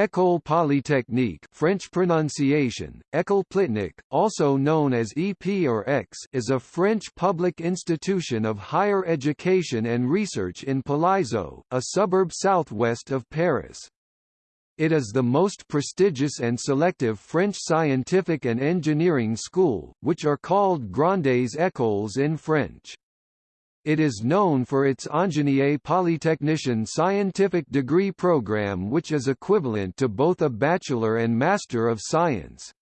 École Polytechnique French pronunciation, École Polytechnique, also known as EP or X is a French public institution of higher education and research in Palaiseau, a suburb southwest of Paris. It is the most prestigious and selective French scientific and engineering school, which are called Grandes Écoles in French. It is known for its Ingénieur Polytechnician scientific degree program which is equivalent to both a Bachelor and Master of Science.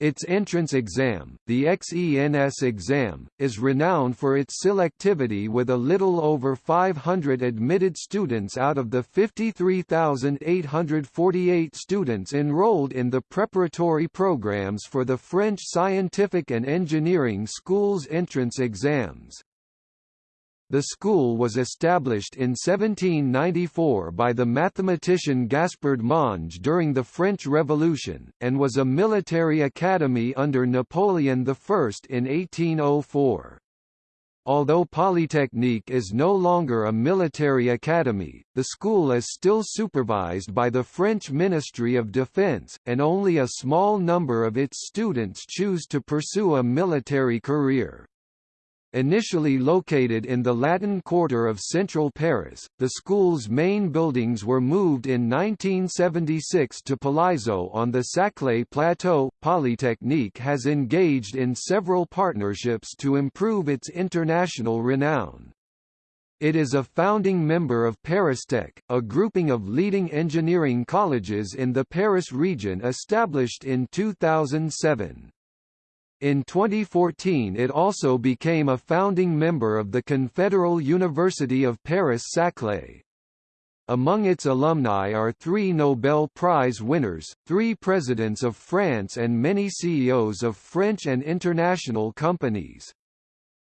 Its entrance exam, the XENS exam, is renowned for its selectivity with a little over 500 admitted students out of the 53,848 students enrolled in the preparatory programs for the French scientific and engineering schools entrance exams. The school was established in 1794 by the mathematician Gaspard Monge during the French Revolution, and was a military academy under Napoleon I in 1804. Although Polytechnique is no longer a military academy, the school is still supervised by the French Ministry of Defense, and only a small number of its students choose to pursue a military career. Initially located in the Latin Quarter of central Paris, the school's main buildings were moved in 1976 to Palaiseau on the Saclay Plateau. Polytechnique has engaged in several partnerships to improve its international renown. It is a founding member of ParisTech, a grouping of leading engineering colleges in the Paris region established in 2007. In 2014 it also became a founding member of the Confederal University of Paris-Saclay. Among its alumni are three Nobel Prize winners, three presidents of France and many CEOs of French and international companies.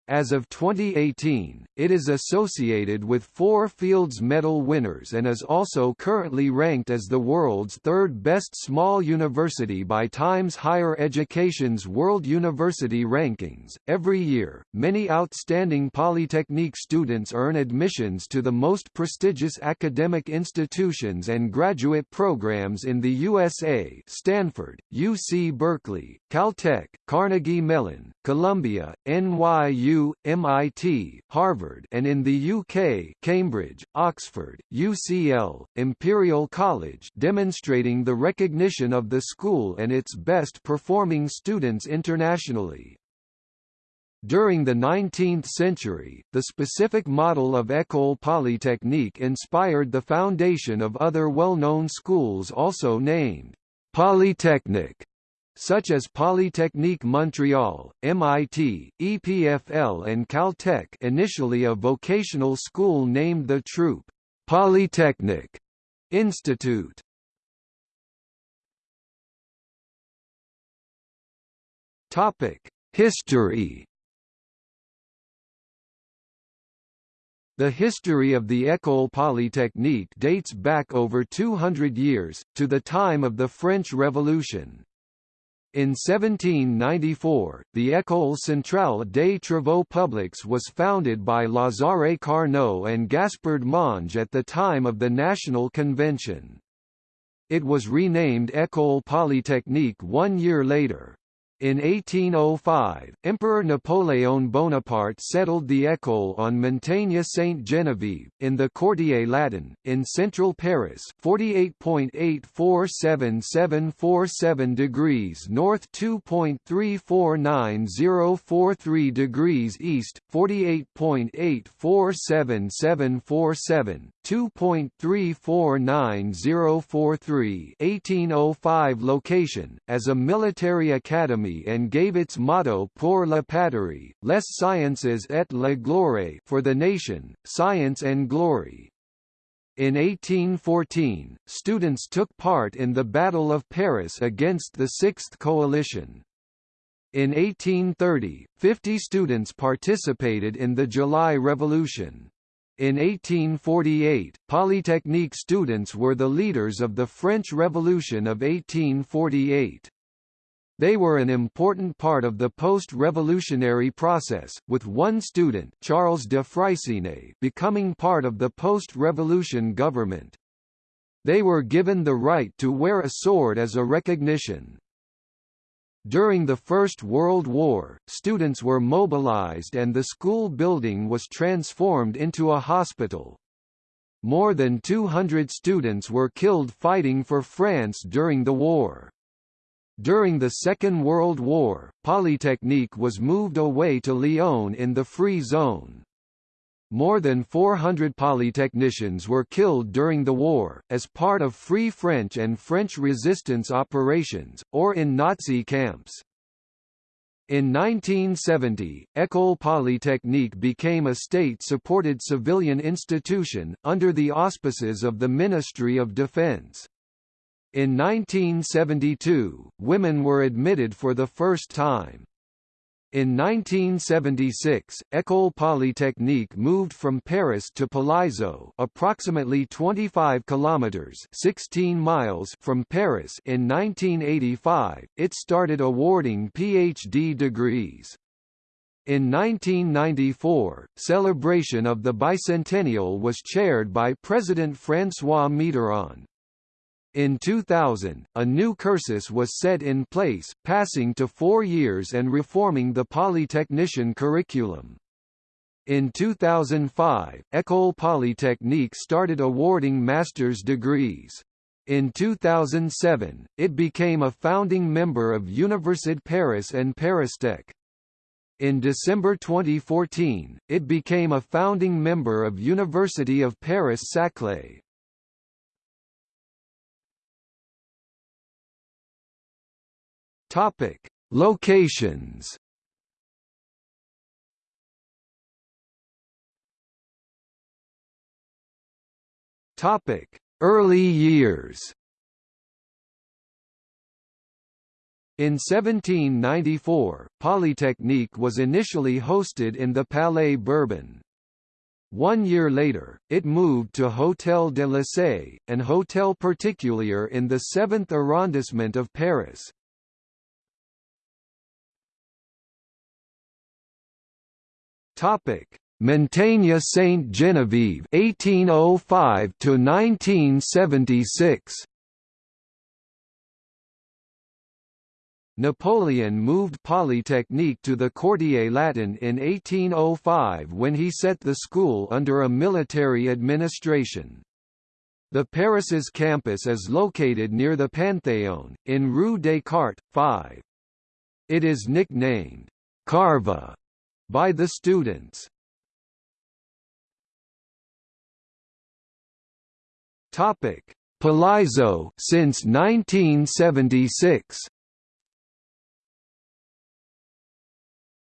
As of 2018, it is associated with four Fields Medal winners and is also currently ranked as the world's third best small university by Times Higher Education's World University Rankings. Every year, many outstanding Polytechnique students earn admissions to the most prestigious academic institutions and graduate programs in the USA Stanford, UC Berkeley, Caltech, Carnegie Mellon, Columbia, NYU MIT, Harvard and in the UK Cambridge, Oxford, UCL, Imperial College demonstrating the recognition of the school and its best performing students internationally. During the 19th century, the specific model of École Polytechnique inspired the foundation of other well-known schools also named Polytechnic such as Polytechnique Montreal, MIT, EPFL and Caltech initially a vocational school named the Throop Polytechnic Institute. History The history of the École Polytechnique dates back over 200 years, to the time of the French Revolution. In 1794, the École Centrale des Travaux Publics was founded by Lazare Carnot and Gaspard Monge at the time of the National Convention. It was renamed École Polytechnique one year later. In 1805, Emperor Napoleon Bonaparte settled the école on Montagne Sainte-Geneviève, in the Quartier Latin, in central Paris 48.847747 degrees north 2.349043 degrees east, 48.847747, 2.349043 1805 location, as a military academy and gave its motto Pour la patrie, les sciences et la gloire for the nation, science and glory. In 1814, students took part in the Battle of Paris against the Sixth Coalition. In 1830, 50 students participated in the July Revolution. In 1848, Polytechnique students were the leaders of the French Revolution of 1848. They were an important part of the post-revolutionary process, with one student Charles de Freycinet becoming part of the post-revolution government. They were given the right to wear a sword as a recognition. During the First World War, students were mobilized and the school building was transformed into a hospital. More than 200 students were killed fighting for France during the war. During the Second World War, Polytechnique was moved away to Lyon in the Free Zone. More than 400 polytechnicians were killed during the war, as part of Free French and French resistance operations, or in Nazi camps. In 1970, École Polytechnique became a state-supported civilian institution, under the auspices of the Ministry of Defense. In 1972, women were admitted for the first time. In 1976, École Polytechnique moved from Paris to Palaiseau, approximately 25 kilometers (16 miles) from Paris. In 1985, it started awarding PhD degrees. In 1994, celebration of the bicentennial was chaired by President François Mitterrand. In 2000, a new cursus was set in place, passing to four years and reforming the polytechnician curriculum. In 2005, École Polytechnique started awarding master's degrees. In 2007, it became a founding member of UniverSud Paris and Paristech. In December 2014, it became a founding member of University of Paris-Saclay. Topic: Locations. Topic: Early years. In 1794, Polytechnique was initially hosted in the Palais Bourbon. One year later, it moved to Hôtel de Lassay, an hôtel particulier in the 7th arrondissement of Paris. Topic: Montagne Saint Genevieve 1805 to 1976. Napoleon moved Polytechnique to the Quartier Latin in 1805 when he set the school under a military administration. The Paris's campus is located near the Panthéon, in Rue Descartes, 5. It is nicknamed Carva by the students. Topic: Palaiseau since 1976.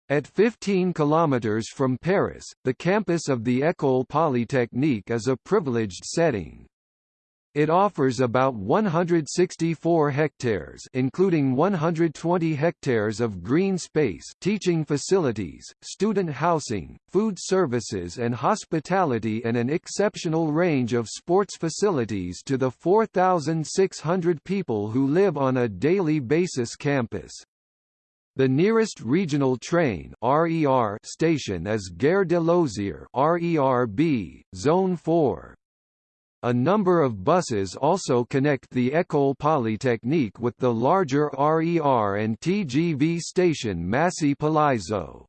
At 15 kilometers from Paris, the campus of the École Polytechnique is a privileged setting. It offers about 164 hectares including 120 hectares of green space teaching facilities, student housing, food services and hospitality and an exceptional range of sports facilities to the 4,600 people who live on a daily basis campus. The nearest regional train RER station is Gare de RERB, Zone 4. A number of buses also connect the École Polytechnique with the larger RER and TGV station Massy Palaiseau.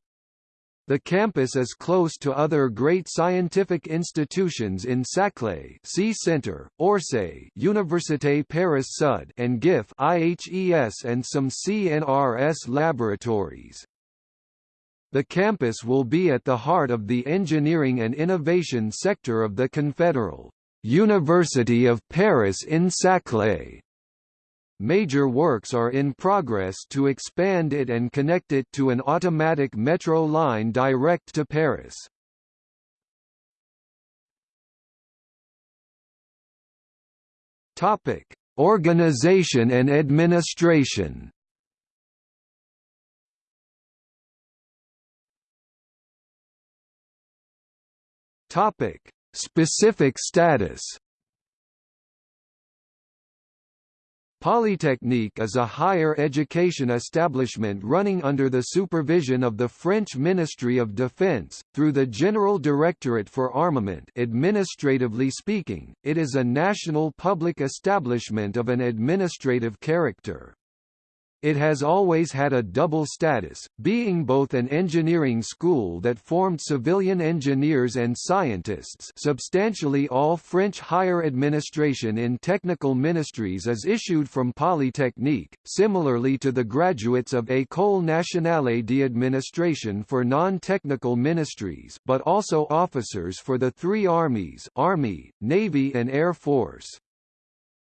The campus is close to other great scientific institutions in Saclay C Centre, Orsay Université Paris Sud and GIF IHES and some CNRS laboratories. The campus will be at the heart of the engineering and innovation sector of the Confederal University of Paris in Saclay. Major works are in progress to expand it and connect it to an automatic metro line direct to Paris. Topic: Organization and administration. Topic: Specific status Polytechnique is a higher education establishment running under the supervision of the French Ministry of Defense, through the General Directorate for Armament administratively speaking, it is a national public establishment of an administrative character. It has always had a double status, being both an engineering school that formed civilian engineers and scientists substantially all French higher administration in technical ministries is issued from Polytechnique, similarly to the graduates of École Nationale d'Administration for non-technical ministries but also officers for the three armies Army, Navy and Air Force.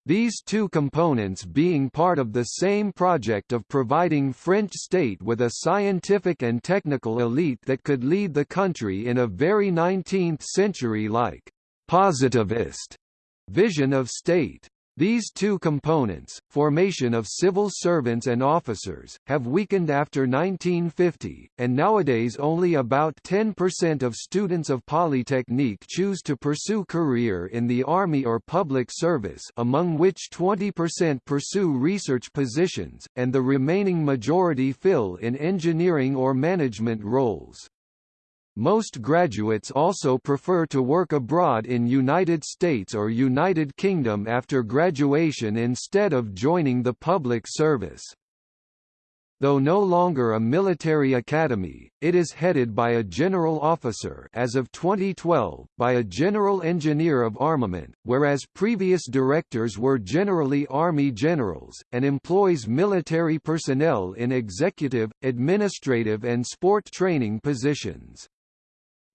These two components being part of the same project of providing French state with a scientific and technical elite that could lead the country in a very 19th-century-like positivist vision of state. These two components, formation of civil servants and officers, have weakened after 1950, and nowadays only about 10% of students of Polytechnique choose to pursue career in the army or public service among which 20% pursue research positions, and the remaining majority fill in engineering or management roles. Most graduates also prefer to work abroad in United States or United Kingdom after graduation instead of joining the public service. Though no longer a military academy, it is headed by a general officer as of 2012, by a general engineer of armament, whereas previous directors were generally army generals, and employs military personnel in executive, administrative and sport training positions.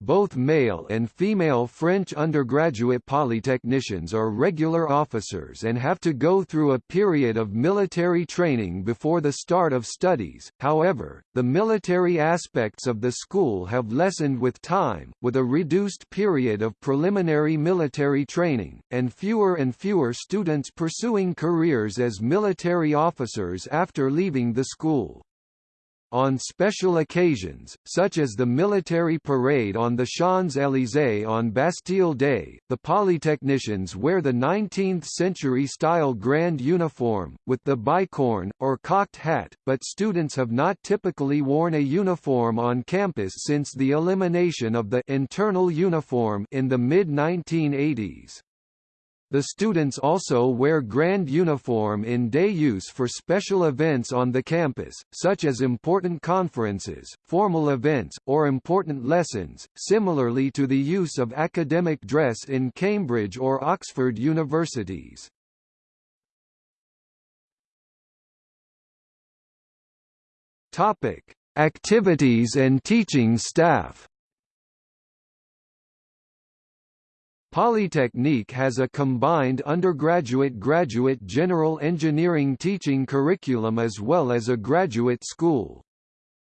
Both male and female French undergraduate polytechnicians are regular officers and have to go through a period of military training before the start of studies, however, the military aspects of the school have lessened with time, with a reduced period of preliminary military training, and fewer and fewer students pursuing careers as military officers after leaving the school. On special occasions, such as the military parade on the Champs-Élysées on Bastille Day, the polytechnicians wear the 19th-century-style grand uniform, with the bicorn, or cocked hat, but students have not typically worn a uniform on campus since the elimination of the internal uniform in the mid-1980s. The students also wear grand uniform in day use for special events on the campus, such as important conferences, formal events, or important lessons, similarly to the use of academic dress in Cambridge or Oxford universities. Topic: Activities and teaching staff. Polytechnique has a combined undergraduate-graduate general engineering teaching curriculum as well as a graduate school.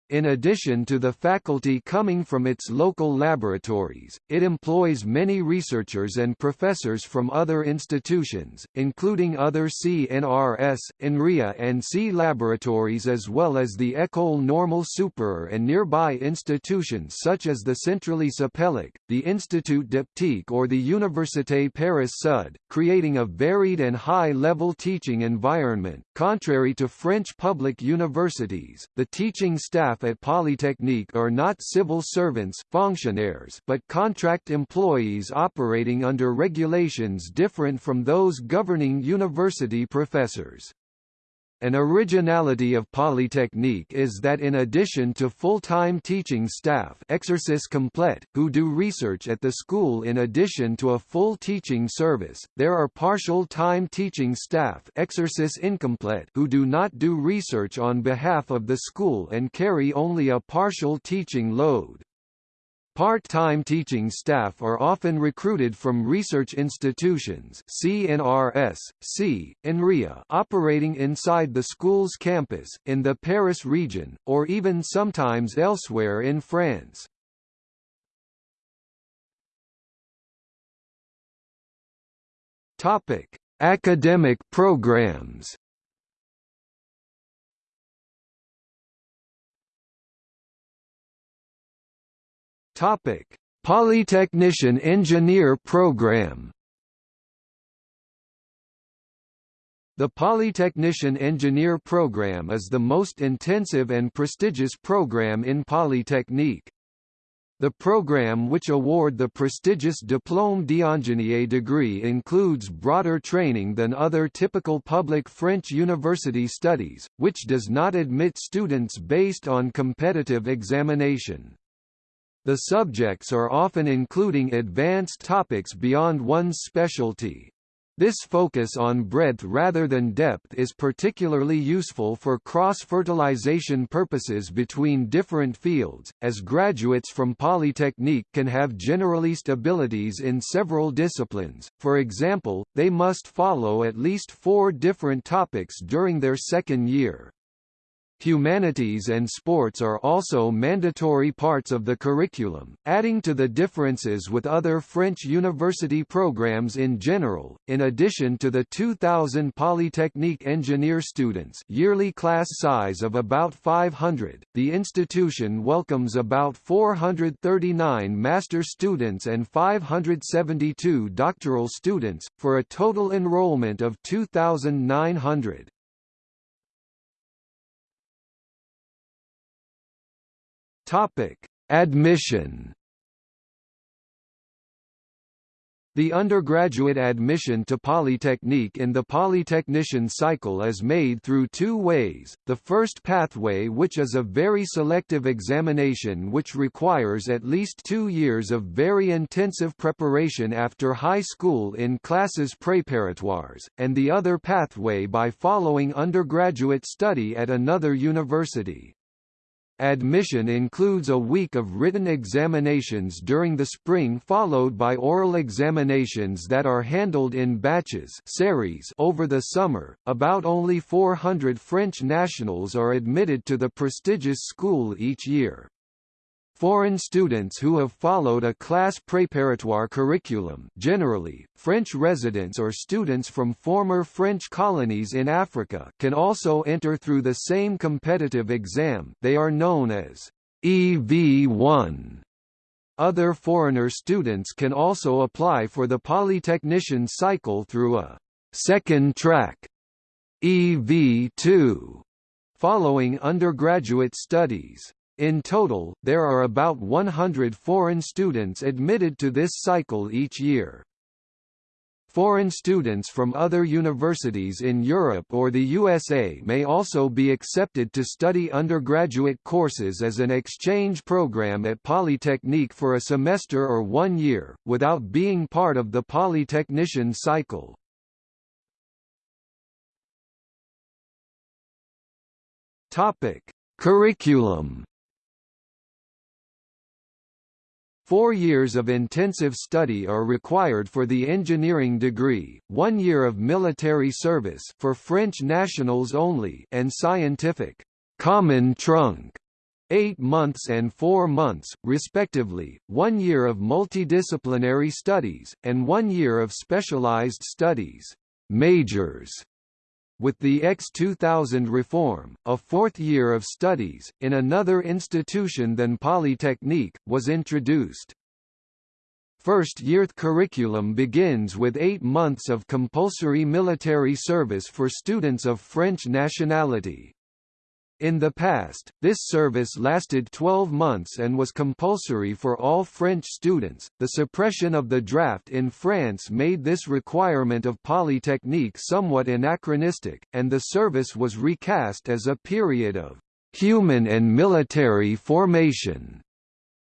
In addition to the faculty coming from its local laboratories, it employs many researchers and professors from other institutions, including other CNRS, INRIA and C laboratories as well as the École Normale Supérieure and nearby institutions such as the Centrale Supélec, the Institut d'Optique or the Université Paris Sud, creating a varied and high-level teaching environment. Contrary to French public universities, the teaching staff staff at Polytechnique are not civil servants fonctionnaires but contract employees operating under regulations different from those governing university professors. An originality of Polytechnique is that in addition to full-time teaching staff complete, who do research at the school in addition to a full teaching service, there are partial-time teaching staff incomplete who do not do research on behalf of the school and carry only a partial teaching load. Part-time teaching staff are often recruited from research institutions CNRS, C, operating inside the school's campus, in the Paris region, or even sometimes elsewhere in France. Academic programs Topic: Polytechnician Engineer Program. The Polytechnician Engineer program is the most intensive and prestigious program in Polytechnique. The program which award the prestigious Diplôme d'ingénieur degree includes broader training than other typical public French university studies, which does not admit students based on competitive examination. The subjects are often including advanced topics beyond one's specialty. This focus on breadth rather than depth is particularly useful for cross-fertilization purposes between different fields, as graduates from Polytechnique can have generalist abilities in several disciplines, for example, they must follow at least four different topics during their second year. Humanities and sports are also mandatory parts of the curriculum, adding to the differences with other French university programs in general. In addition to the 2000 Polytechnique engineer students, yearly class size of about 500, the institution welcomes about 439 master students and 572 doctoral students for a total enrollment of 2900. Topic: Admission. The undergraduate admission to Polytechnique in the Polytechnician cycle is made through two ways, the first pathway which is a very selective examination which requires at least two years of very intensive preparation after high school in classes préparatoires, and the other pathway by following undergraduate study at another university. Admission includes a week of written examinations during the spring followed by oral examinations that are handled in batches series over the summer. About only 400 French nationals are admitted to the prestigious school each year. Foreign students who have followed a class préparatoire curriculum generally, French residents or students from former French colonies in Africa can also enter through the same competitive exam they are known as EV1. Other foreigner students can also apply for the Polytechnician cycle through a second track EV2 following undergraduate studies. In total, there are about 100 foreign students admitted to this cycle each year. Foreign students from other universities in Europe or the USA may also be accepted to study undergraduate courses as an exchange program at Polytechnique for a semester or one year, without being part of the Polytechnician cycle. Curriculum Four years of intensive study are required for the engineering degree, one year of military service for French nationals only and scientific common trunk eight months and four months, respectively, one year of multidisciplinary studies, and one year of specialized studies majors with the X2000 reform, a fourth year of studies, in another institution than Polytechnique, was introduced. First-year curriculum begins with eight months of compulsory military service for students of French nationality. In the past, this service lasted 12 months and was compulsory for all French students. The suppression of the draft in France made this requirement of Polytechnique somewhat anachronistic, and the service was recast as a period of human and military formation.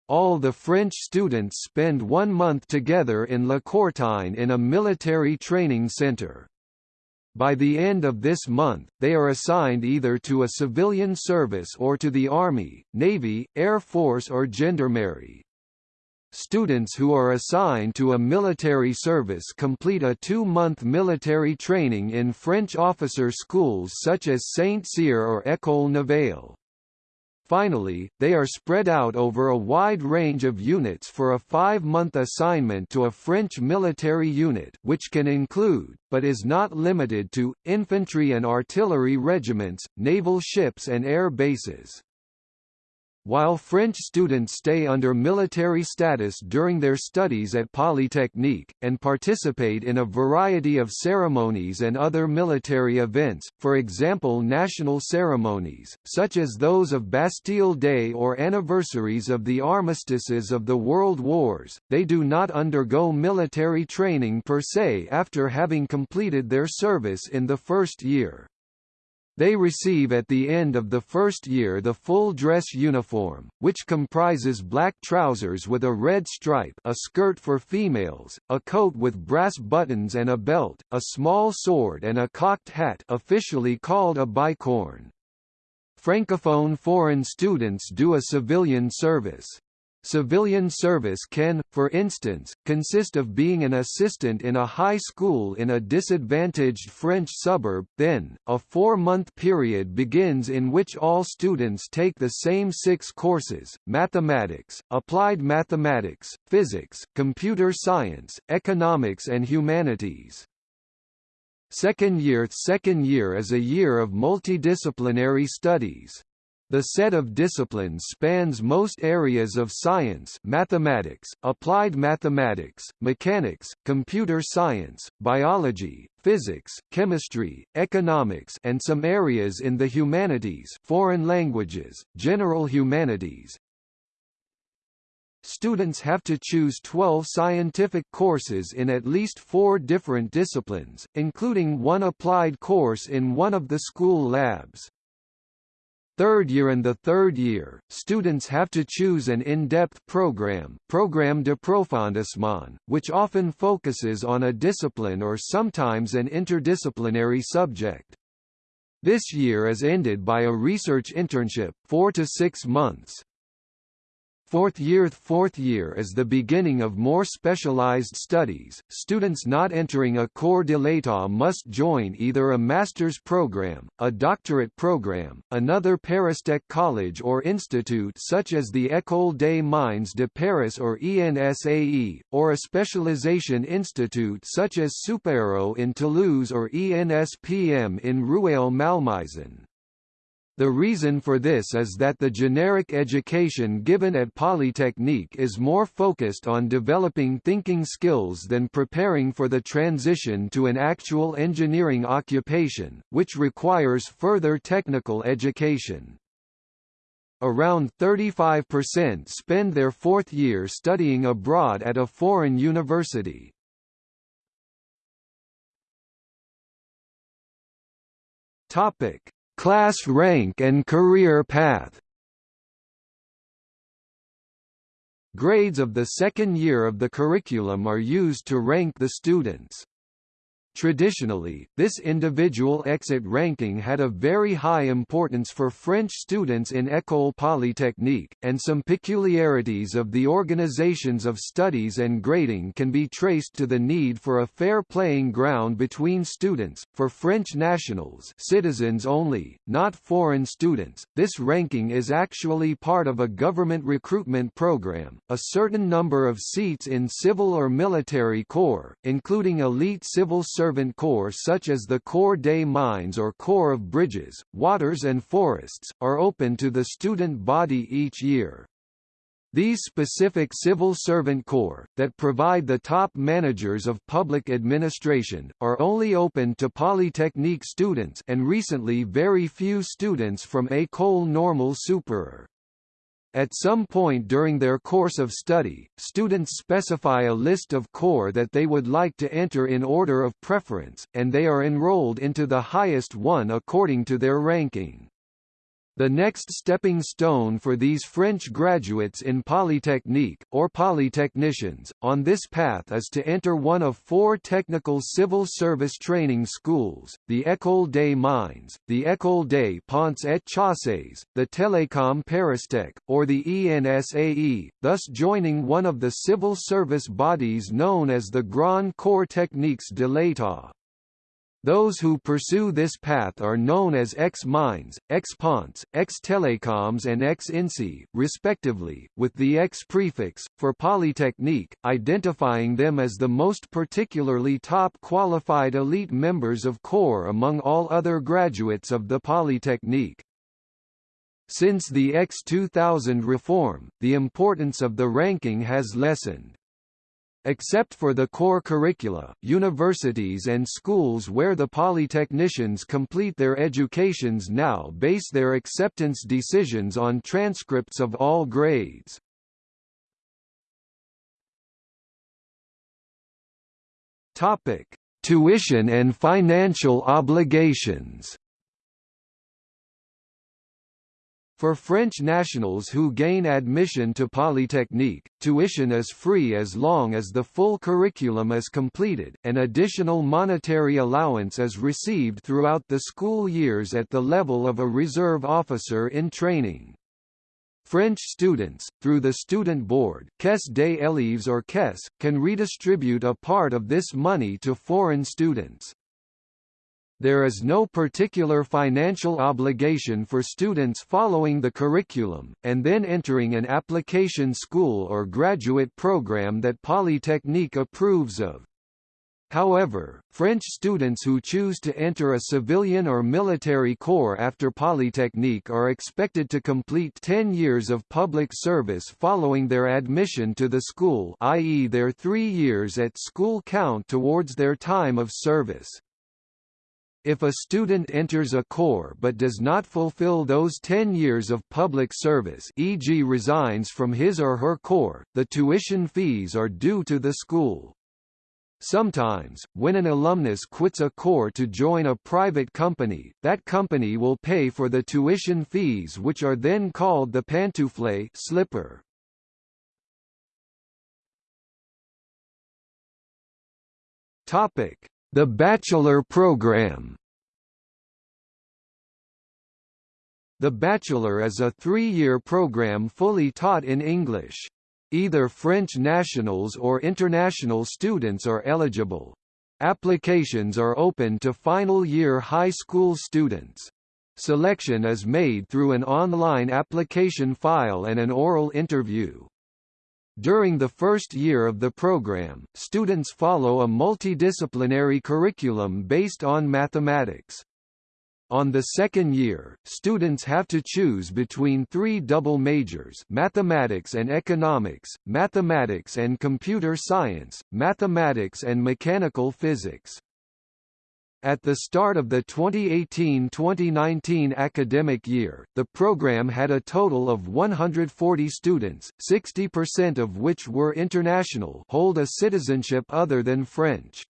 All the French students spend one month together in La Courtine in a military training center. By the end of this month, they are assigned either to a civilian service or to the Army, Navy, Air Force or Gendarmerie. Students who are assigned to a military service complete a two-month military training in French officer schools such as Saint-Cyr or École Navale. Finally, they are spread out over a wide range of units for a five-month assignment to a French military unit which can include, but is not limited to, infantry and artillery regiments, naval ships and air bases. While French students stay under military status during their studies at Polytechnique, and participate in a variety of ceremonies and other military events, for example national ceremonies, such as those of Bastille Day or anniversaries of the armistices of the World Wars, they do not undergo military training per se after having completed their service in the first year. They receive at the end of the first year the full dress uniform, which comprises black trousers with a red stripe a skirt for females, a coat with brass buttons and a belt, a small sword and a cocked hat officially called a bicorne. Francophone foreign students do a civilian service. Civilian service can, for instance, consist of being an assistant in a high school in a disadvantaged French suburb, then, a four-month period begins in which all students take the same six courses, mathematics, applied mathematics, physics, computer science, economics and humanities. Second year Second year is a year of multidisciplinary studies. The set of disciplines spans most areas of science mathematics, applied mathematics, mechanics, computer science, biology, physics, chemistry, economics and some areas in the humanities foreign languages, general humanities, Students have to choose 12 scientific courses in at least four different disciplines, including one applied course in one of the school labs. Third year and the third year, students have to choose an in-depth program Programme d'approfondissement, which often focuses on a discipline or sometimes an interdisciplinary subject. This year is ended by a research internship, four to six months. Fourth year Fourth year is the beginning of more specialized studies. Students not entering a corps de l'État must join either a master's program, a doctorate program, another Paristech college or institute such as the École des Mines de Paris or ENSAE, or a specialization institute such as Supaéro in Toulouse or ENSPM in Rueil-Malmaison. The reason for this is that the generic education given at Polytechnique is more focused on developing thinking skills than preparing for the transition to an actual engineering occupation, which requires further technical education. Around 35% spend their fourth year studying abroad at a foreign university. Topic Class rank and career path Grades of the second year of the curriculum are used to rank the students. Traditionally, this individual exit ranking had a very high importance for French students in École Polytechnique, and some peculiarities of the organizations of studies and grading can be traced to the need for a fair playing ground between students. For French nationals, citizens only, not foreign students, this ranking is actually part of a government recruitment program. A certain number of seats in civil or military corps, including elite civil service servant corps such as the Corps des Mines or Corps of Bridges, Waters and Forests, are open to the student body each year. These specific civil servant corps, that provide the top managers of public administration, are only open to Polytechnique students and recently very few students from École Normale Supérieure. At some point during their course of study, students specify a list of corps that they would like to enter in order of preference, and they are enrolled into the highest one according to their ranking. The next stepping stone for these French graduates in Polytechnique, or polytechnicians, on this path is to enter one of four technical civil service training schools, the École des Mines, the École des Ponts et Chaussées, the Télécom Paristech, or the ENSAE, thus joining one of the civil service bodies known as the Grand Corps Techniques de l'État. Those who pursue this path are known as ex-mines, ex-ponts, ex-telecoms and ex-INSEE, respectively, with the X prefix, for Polytechnique, identifying them as the most particularly top qualified elite members of corps among all other graduates of the Polytechnique. Since the X2000 reform, the importance of the ranking has lessened. Except for the core curricula, universities and schools where the polytechnicians complete their educations now base their acceptance decisions on transcripts of all grades. Topic: Tuition and financial obligations. For French nationals who gain admission to Polytechnique, tuition is free as long as the full curriculum is completed. An additional monetary allowance is received throughout the school years at the level of a reserve officer in training. French students, through the student board Caisse des élèves or Caisse, can redistribute a part of this money to foreign students. There is no particular financial obligation for students following the curriculum, and then entering an application school or graduate program that Polytechnique approves of. However, French students who choose to enter a civilian or military corps after Polytechnique are expected to complete 10 years of public service following their admission to the school i.e. their three years at school count towards their time of service. If a student enters a corps but does not fulfill those 10 years of public service e.g. resigns from his or her corps, the tuition fees are due to the school. Sometimes, when an alumnus quits a corps to join a private company, that company will pay for the tuition fees which are then called the pantoufle slipper. Topic: The bachelor program. The bachelor is a three-year program fully taught in English. Either French nationals or international students are eligible. Applications are open to final year high school students. Selection is made through an online application file and an oral interview. During the first year of the program, students follow a multidisciplinary curriculum based on mathematics. On the second year, students have to choose between three double majors mathematics and economics, mathematics and computer science, mathematics and mechanical physics. At the start of the 2018-2019 academic year, the program had a total of 140 students, 60% of which were international hold a citizenship other than French.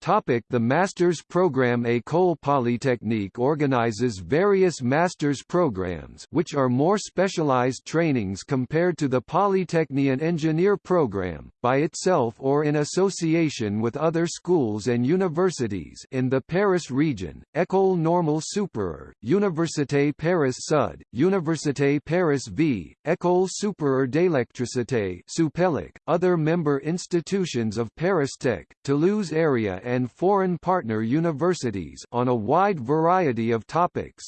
Topic the Master's Program. École Polytechnique organizes various master's programs which are more specialized trainings compared to the Polytechnian Engineer program, by itself or in association with other schools and universities in the Paris region, École Normale Supérieure, Université Paris Sud, Université Paris V, École Supérieure d'Électricité other member institutions of Paris Tech, Toulouse area and foreign partner universities on a wide variety of topics.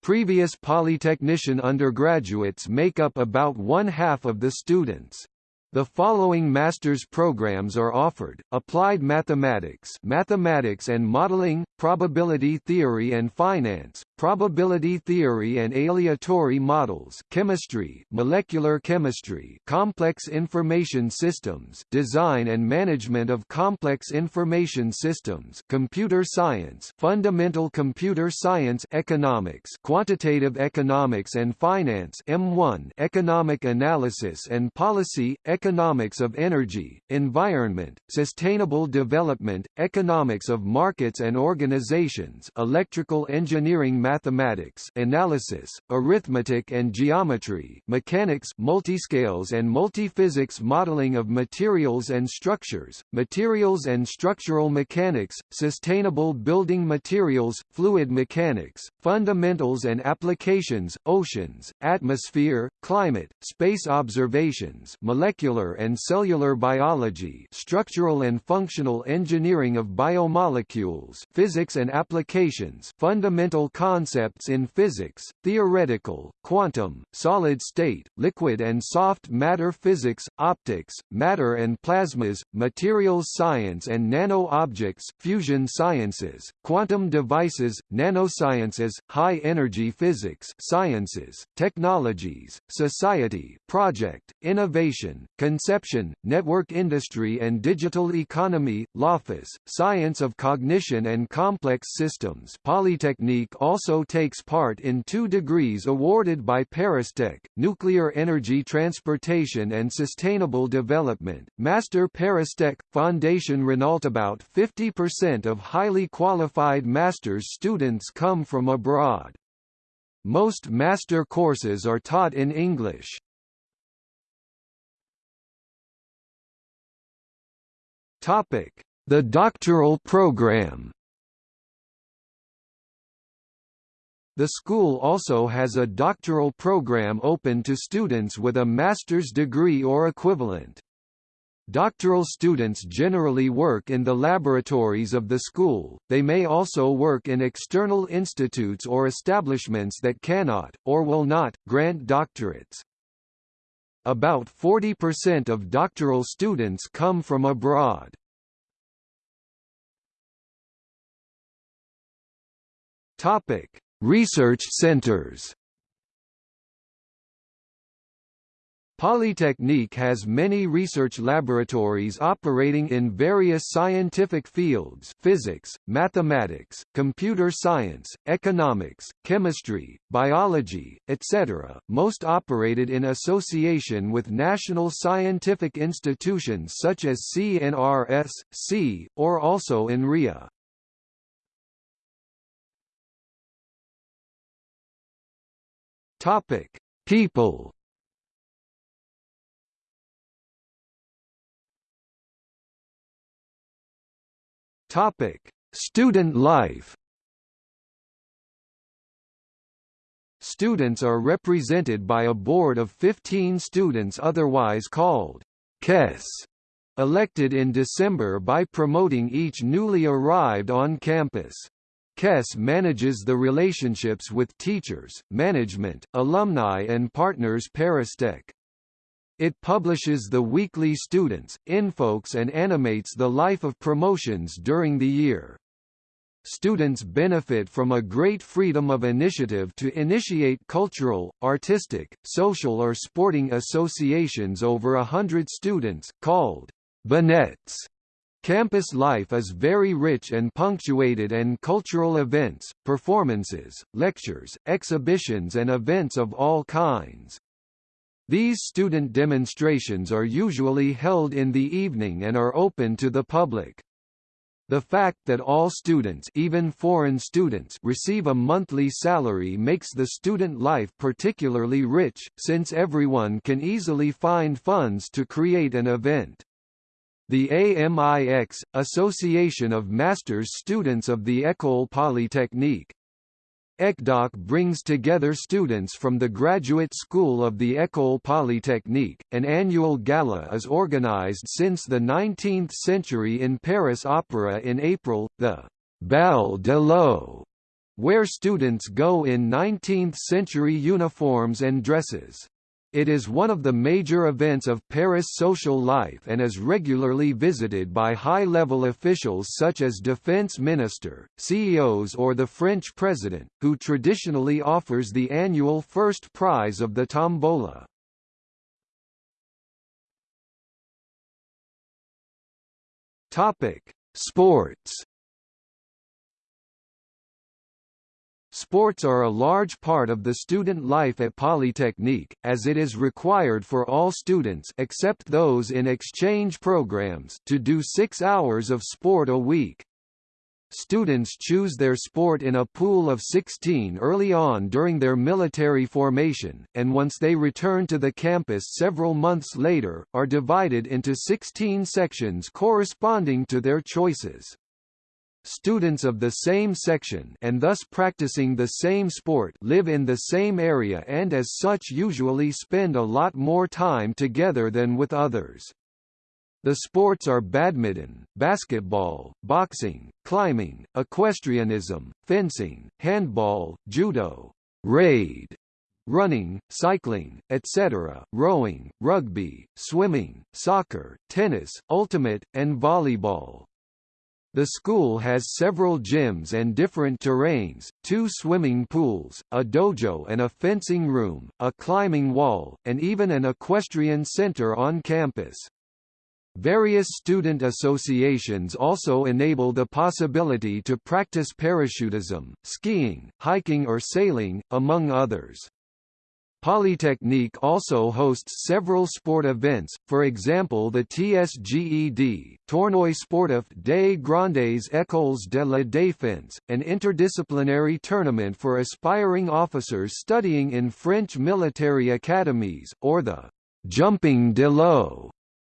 Previous polytechnician undergraduates make up about one half of the students. The following master's programs are offered: Applied Mathematics, Mathematics and Modeling, Probability Theory and Finance, Probability Theory and Aleatory Models, Chemistry, Molecular Chemistry, Complex Information Systems, Design and Management of Complex Information Systems, Computer Science, Fundamental Computer Science, Economics, Quantitative Economics and Finance, M1, Economic Analysis and Policy, economics of energy, environment, sustainable development, economics of markets and organizations electrical engineering mathematics analysis, arithmetic and geometry mechanics multiscales and multiphysics modeling of materials and structures, materials and structural mechanics, sustainable building materials, fluid mechanics, fundamentals and applications, oceans, atmosphere, climate, space observations molecular molecular and cellular biology structural and functional engineering of biomolecules physics and applications fundamental concepts in physics, theoretical, quantum, solid-state, liquid and soft matter physics, optics, matter and plasmas, materials science and nano-objects fusion sciences, quantum devices, nanosciences, high-energy physics sciences, technologies, society, project, innovation, conception, network industry and digital economy, LOFIS, science of cognition and complex systems Polytechnique also takes part in two degrees awarded by Paristech, Nuclear Energy Transportation and Sustainable Development, Master Paristech, Foundation Renault About 50% of highly qualified master's students come from abroad. Most master courses are taught in English. Topic: The doctoral program. The school also has a doctoral program open to students with a master's degree or equivalent. Doctoral students generally work in the laboratories of the school, they may also work in external institutes or establishments that cannot, or will not, grant doctorates. About 40% of doctoral students come from abroad. Topic: Research centers Polytechnique has many research laboratories operating in various scientific fields physics, mathematics, computer science, economics, chemistry, biology, etc., most operated in association with national scientific institutions such as CNRS, C, or also INRIA. People Topic: Student life. Students are represented by a board of 15 students otherwise called KES, elected in December by promoting each newly arrived on campus. KES manages the relationships with teachers, management, alumni and partners Paristech. It publishes the weekly Students, InfoKès and animates the life of promotions during the year. Students benefit from a great freedom of initiative to initiate cultural, artistic, social or sporting associations over a hundred students, called binets. Campus life is very rich and punctuated and cultural events, performances, lectures, exhibitions and events of all kinds. These student demonstrations are usually held in the evening and are open to the public. The fact that all students even foreign students receive a monthly salary makes the student life particularly rich, since everyone can easily find funds to create an event. The AMIX, Association of Masters Students of the École Polytechnique, ECDOC brings together students from the Graduate School of the École Polytechnique. An annual gala is organized since the 19th century in Paris Opera in April, the Bal de l'X, where students go in 19th-century uniforms and dresses. It is one of the major events of Paris social life and is regularly visited by high-level officials such as defense minister, CEOs or the French president, who traditionally offers the annual first prize of the tombola. Sports Sports are a large part of the student life at Polytechnique, as it is required for all students except those in exchange programs to do six hours of sport a week. Students choose their sport in a pool of 16 early on during their military formation, and once they return to the campus several months later, are divided into 16 sections corresponding to their choices. Students of the same section and thus practicing the same sport live in the same area and as such usually spend a lot more time together than with others. The sports are badminton, basketball, boxing, climbing, equestrianism, fencing, handball, judo, raid, running, cycling, etc., rowing, rugby, swimming, soccer, tennis, ultimate, and volleyball. The school has several gyms and different terrains, two swimming pools, a dojo and a fencing room, a climbing wall, and even an equestrian center on campus. Various student associations also enable the possibility to practice parachutism, skiing, hiking or sailing, among others. Polytechnique also hosts several sport events, for example the TSGED Tournoi Sportif des Grandes Écoles de la Défense, an interdisciplinary tournament for aspiring officers studying in French military academies, or the Jumping de l'X,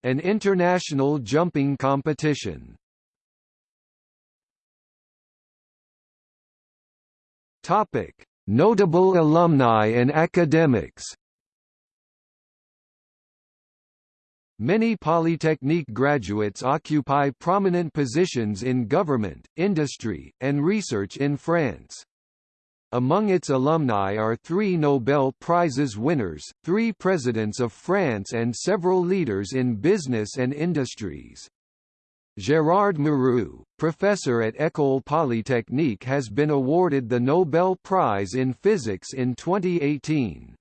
an international jumping competition. Topic Notable alumni and academics Many Polytechnique graduates occupy prominent positions in government, industry, and research in France. Among its alumni are three Nobel Prizes winners, three presidents of France and several leaders in business and industries. Gérard Mourou, professor at École Polytechnique has been awarded the Nobel Prize in Physics in 2018.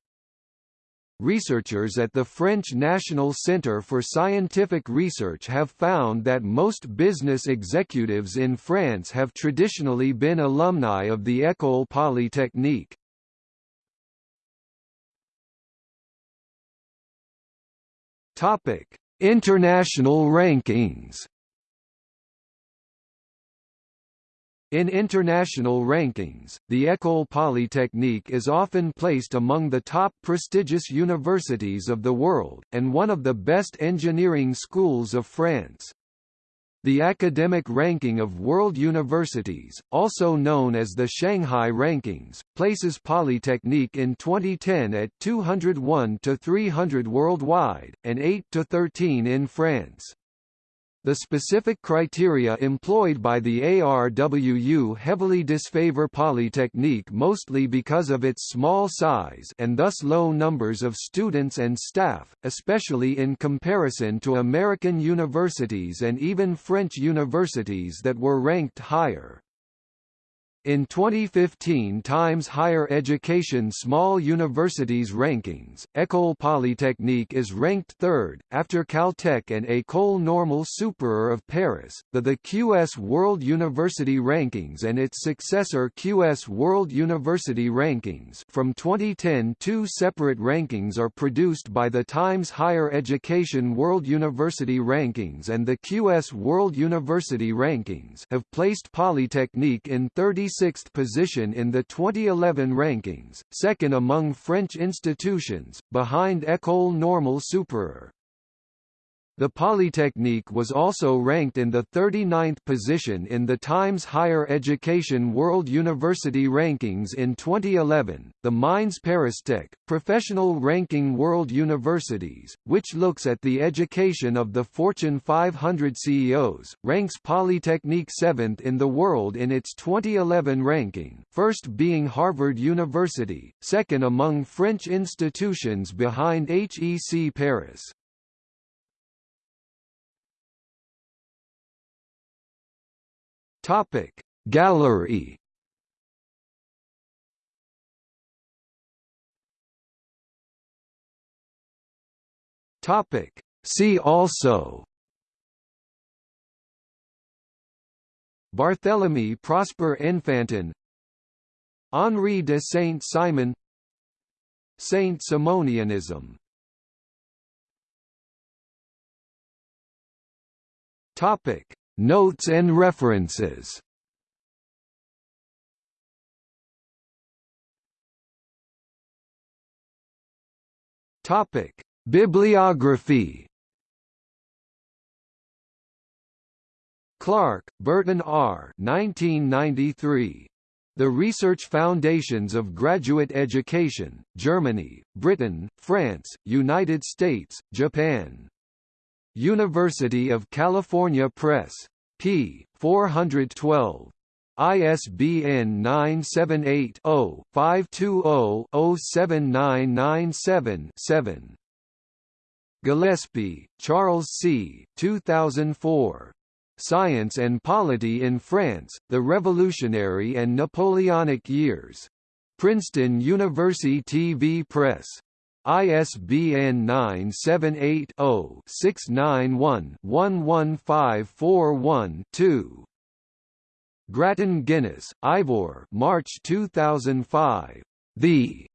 Researchers at the French National Centre for Scientific Research have found that most business executives in France have traditionally been alumni of the École Polytechnique. International rankings In international rankings, the École Polytechnique is often placed among the top prestigious universities of the world, and one of the best engineering schools of France. The academic ranking of world universities, also known as the Shanghai Rankings, places Polytechnique in 2010 at 201 to 300 worldwide, and 8 to 13 in France. The specific criteria employed by the ARWU heavily disfavor Polytechnique mostly because of its small size and thus low numbers of students and staff, especially in comparison to American universities and even French universities that were ranked higher. In 2015 Times Higher Education Small Universities Rankings, École Polytechnique is ranked third, after Caltech and École Normale Supérieure of Paris, the, the QS World University Rankings and its successor QS World University Rankings from 2010 two separate rankings are produced by the Times Higher Education World University Rankings and the QS World University Rankings have placed Polytechnique in 30 26th position in the 2011 rankings, second among French institutions, behind École Normale Supérieure. The Polytechnique was also ranked in the 39th position in the Times Higher Education World University Rankings in 2011. The Mines Paristech, professional ranking world universities, which looks at the education of the Fortune 500 CEOs, ranks Polytechnique 7th in the world in its 2011 ranking, first being Harvard University, second among French institutions behind HEC Paris. Topic. Gallery. Topic. See also. Barthélemy Prosper Enfantin Henri de Saint-Simon. Saint-Simonianism. Topic Notes and references Topic: Bibliography Clark, Burton R. 1993. The Research Foundations of Graduate Education, Germany, Britain, France, United States, Japan. University of California Press. P. 412. ISBN 978-0-520-07997-7. Gillespie, Charles C. 2004. Science and Polity in France, The Revolutionary and Napoleonic Years. Princeton University TV Press. ISBN 978-0-691-11541-2. Grattan Guinness, Ivor March 2005. The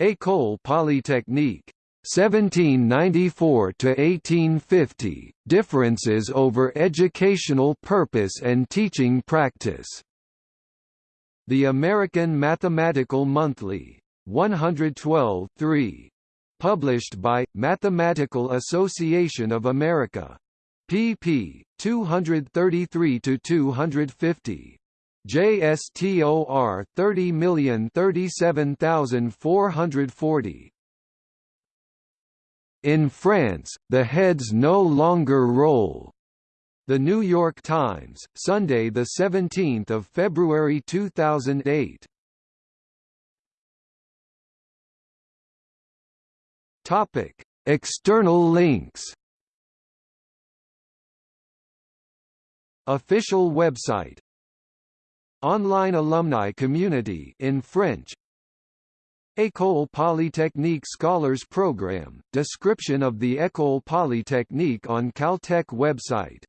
École Polytechnique. 1794 to 1850 Differences over educational purpose and teaching practice. The American Mathematical Monthly. 112 3. Published by Mathematical Association of America. pp. 233 to 250. JSTOR 30037440. In France, the heads no longer roll. The New York Times, Sunday the 17th of February 2008. Topic: External links. Official website. Online alumni community in French École Polytechnique Scholars Program, description of the École Polytechnique on Caltech website